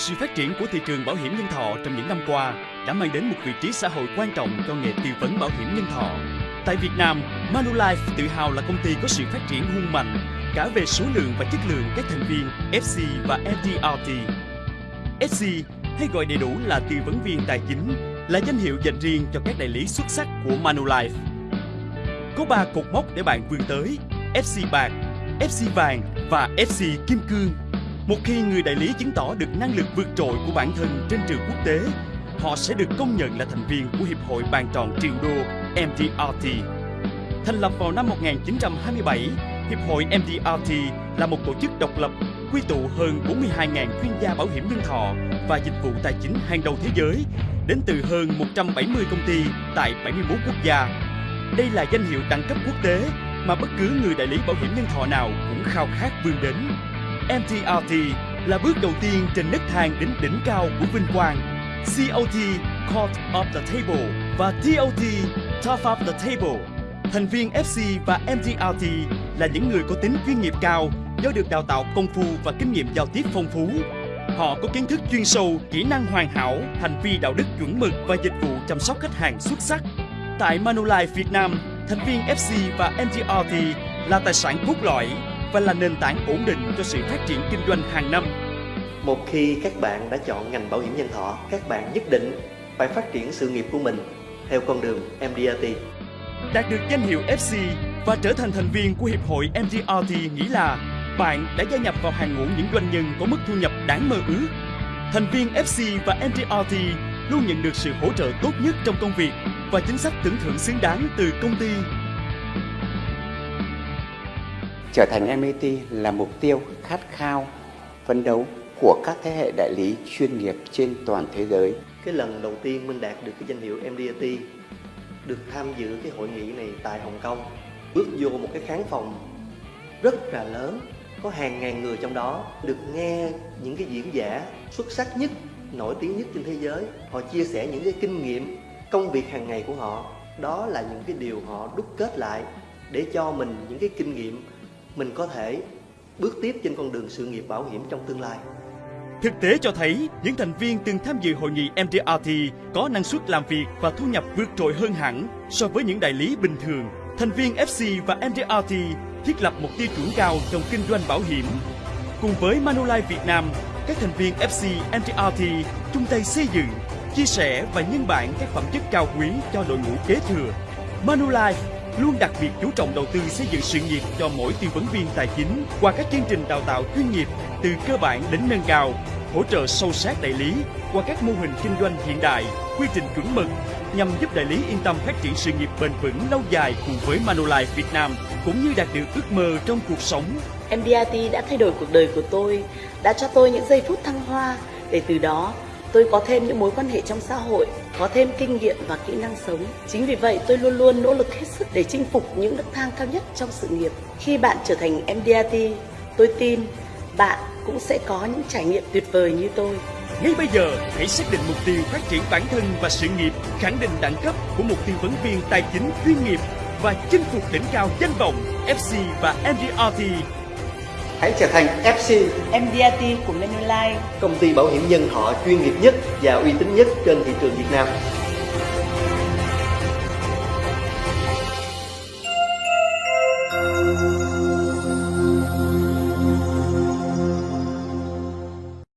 sự phát triển của thị trường bảo hiểm nhân thọ trong những năm qua đã mang đến một vị trí xã hội quan trọng cho nghề tư vấn bảo hiểm nhân thọ. Tại Việt Nam, Manulife tự hào là công ty có sự phát triển hung mạnh cả về số lượng và chất lượng các thành viên FC và FDRT. FC hay gọi đầy đủ là tư vấn viên tài chính là danh hiệu dành riêng cho các đại lý xuất sắc của Manulife. Có 3 cột mốc để bạn vươn tới: FC bạc, FC vàng và FC kim cương. Một khi người đại lý chứng tỏ được năng lực vượt trội của bản thân trên trường quốc tế, họ sẽ được công nhận là thành viên của Hiệp hội bàn tròn triệu đô MDRT. Thành lập vào năm 1927, Hiệp hội MDRT là một tổ chức độc lập quy tụ hơn 42.000 chuyên gia bảo hiểm nhân thọ và dịch vụ tài chính hàng đầu thế giới đến từ hơn 170 công ty tại 71 quốc gia. Đây là danh hiệu đẳng cấp quốc tế mà bất cứ người đại lý bảo hiểm nhân thọ nào cũng khao khát vươn đến. MTRT là bước đầu tiên trên nấc thang đến đỉnh cao của vinh quang. COT Court of the Table và TOT Top of the Table. Thành viên FC và MTRT là những người có tính chuyên nghiệp cao do được đào tạo công phu và kinh nghiệm giao tiếp phong phú. Họ có kiến thức chuyên sâu, kỹ năng hoàn hảo, hành vi đạo đức chuẩn mực và dịch vụ chăm sóc khách hàng xuất sắc. Tại Manulife Việt Nam, thành viên FC và MTRT là tài sản cốt lõi và là nền tảng ổn định cho sự phát triển kinh doanh hàng năm. Một khi các bạn đã chọn ngành bảo hiểm nhân thọ, các bạn nhất định phải phát triển sự nghiệp của mình theo con đường MDRT. Đạt được danh hiệu FC và trở thành thành viên của Hiệp hội MDRT nghĩ là bạn đã gia nhập vào hàng ngũ những doanh nhân có mức thu nhập đáng mơ ước. Thành viên FC và MDRT luôn nhận được sự hỗ trợ tốt nhất trong công việc và chính sách tưởng thưởng xứng đáng từ công ty. Trở thành MIT là mục tiêu khát khao, phấn đấu của các thế hệ đại lý chuyên nghiệp trên toàn thế giới. Cái lần đầu tiên mình đạt được cái danh hiệu MDRT được tham dự cái hội nghị này tại Hồng Kông bước vô một cái khán phòng rất là lớn có hàng ngàn người trong đó được nghe những cái diễn giả xuất sắc nhất nổi tiếng nhất trên thế giới họ chia sẻ những cái kinh nghiệm công việc hàng ngày của họ đó là những cái điều họ đúc kết lại để cho mình những cái kinh nghiệm mình có thể bước tiếp trên con đường sự nghiệp bảo hiểm trong tương lai Thực tế cho thấy, những thành viên từng tham dự hội nghị MDRT có năng suất làm việc và thu nhập vượt trội hơn hẳn so với những đại lý bình thường. Thành viên FC và MDRT thiết lập một tiêu chuẩn cao trong kinh doanh bảo hiểm. Cùng với Manulife Việt Nam, các thành viên FC MDRT chung tay xây dựng, chia sẻ và nhân bản các phẩm chất cao quý cho đội ngũ kế thừa. Manulife luôn đặc biệt chú trọng đầu tư xây dựng sự nghiệp cho mỗi tư vấn viên tài chính qua các chương trình đào tạo chuyên nghiệp từ cơ bản đến nâng cao, hỗ trợ sâu sát đại lý qua các mô hình kinh doanh hiện đại, quy trình chuẩn mực nhằm giúp đại lý yên tâm phát triển sự nghiệp bền vững lâu dài cùng với Manulife Việt Nam cũng như đạt được ước mơ trong cuộc sống. MDRT đã thay đổi cuộc đời của tôi, đã cho tôi những giây phút thăng hoa để từ đó tôi có thêm những mối quan hệ trong xã hội, có thêm kinh nghiệm và kỹ năng sống. Chính vì vậy tôi luôn luôn nỗ lực hết sức để chinh phục những nấc thang cao nhất trong sự nghiệp. Khi bạn trở thành MDRT, tôi tin bạn cũng sẽ có những trải nghiệm tuyệt vời như tôi. Ngay bây giờ, hãy xác định mục tiêu phát triển bản thân và sự nghiệp, khẳng định đẳng cấp của một tư vấn viên tài chính chuyên nghiệp và chinh phục đỉnh cao danh vọng FC và MDRT. Hãy trở thành FC, MDRT của Manulife. công ty bảo hiểm nhân thọ chuyên nghiệp nhất và uy tín nhất trên thị trường Việt Nam.